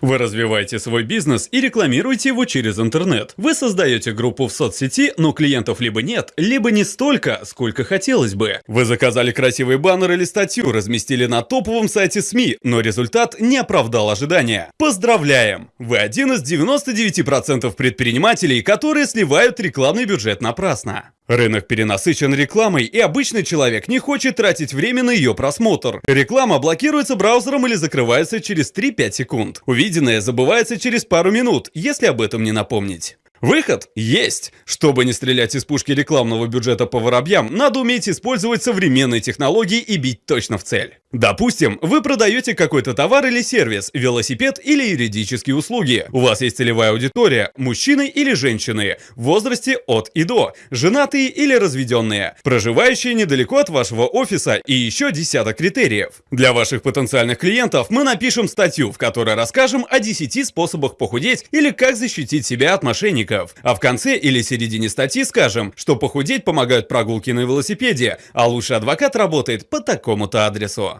Вы развиваете свой бизнес и рекламируете его через интернет. Вы создаете группу в соцсети, но клиентов либо нет, либо не столько, сколько хотелось бы. Вы заказали красивый баннер или статью, разместили на топовом сайте СМИ, но результат не оправдал ожидания. Поздравляем! Вы один из 99% предпринимателей, которые сливают рекламный бюджет напрасно. Рынок перенасыщен рекламой, и обычный человек не хочет тратить время на ее просмотр. Реклама блокируется браузером или закрывается через 3-5 секунд. Увиденное забывается через пару минут, если об этом не напомнить. Выход есть! Чтобы не стрелять из пушки рекламного бюджета по воробьям, надо уметь использовать современные технологии и бить точно в цель. Допустим, вы продаете какой-то товар или сервис, велосипед или юридические услуги. У вас есть целевая аудитория, мужчины или женщины, в возрасте от и до, женатые или разведенные, проживающие недалеко от вашего офиса и еще десяток критериев. Для ваших потенциальных клиентов мы напишем статью, в которой расскажем о 10 способах похудеть или как защитить себя от мошенников. А в конце или середине статьи скажем, что похудеть помогают прогулки на велосипеде, а лучший адвокат работает по такому-то адресу.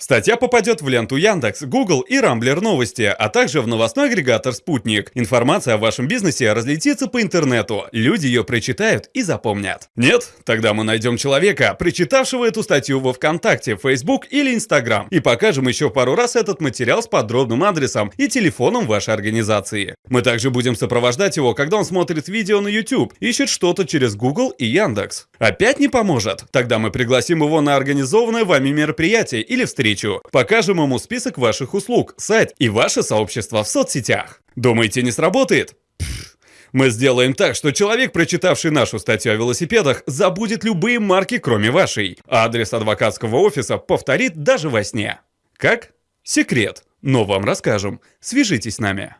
Статья попадет в ленту Яндекс, Google и Рамблер новости, а также в новостной агрегатор Спутник. Информация о вашем бизнесе разлетится по интернету, люди ее прочитают и запомнят. Нет? Тогда мы найдем человека, прочитавшего эту статью во ВКонтакте, Facebook или Instagram, и покажем еще пару раз этот материал с подробным адресом и телефоном вашей организации. Мы также будем сопровождать его, когда он смотрит видео на YouTube, ищет что-то через Google и Яндекс. Опять не поможет? Тогда мы пригласим его на организованное вами мероприятие или встречу. Покажем ему список ваших услуг, сайт и ваше сообщество в соцсетях. Думаете, не сработает? Мы сделаем так, что человек, прочитавший нашу статью о велосипедах, забудет любые марки, кроме вашей. Адрес адвокатского офиса повторит даже во сне. Как? Секрет. Но вам расскажем. Свяжитесь с нами.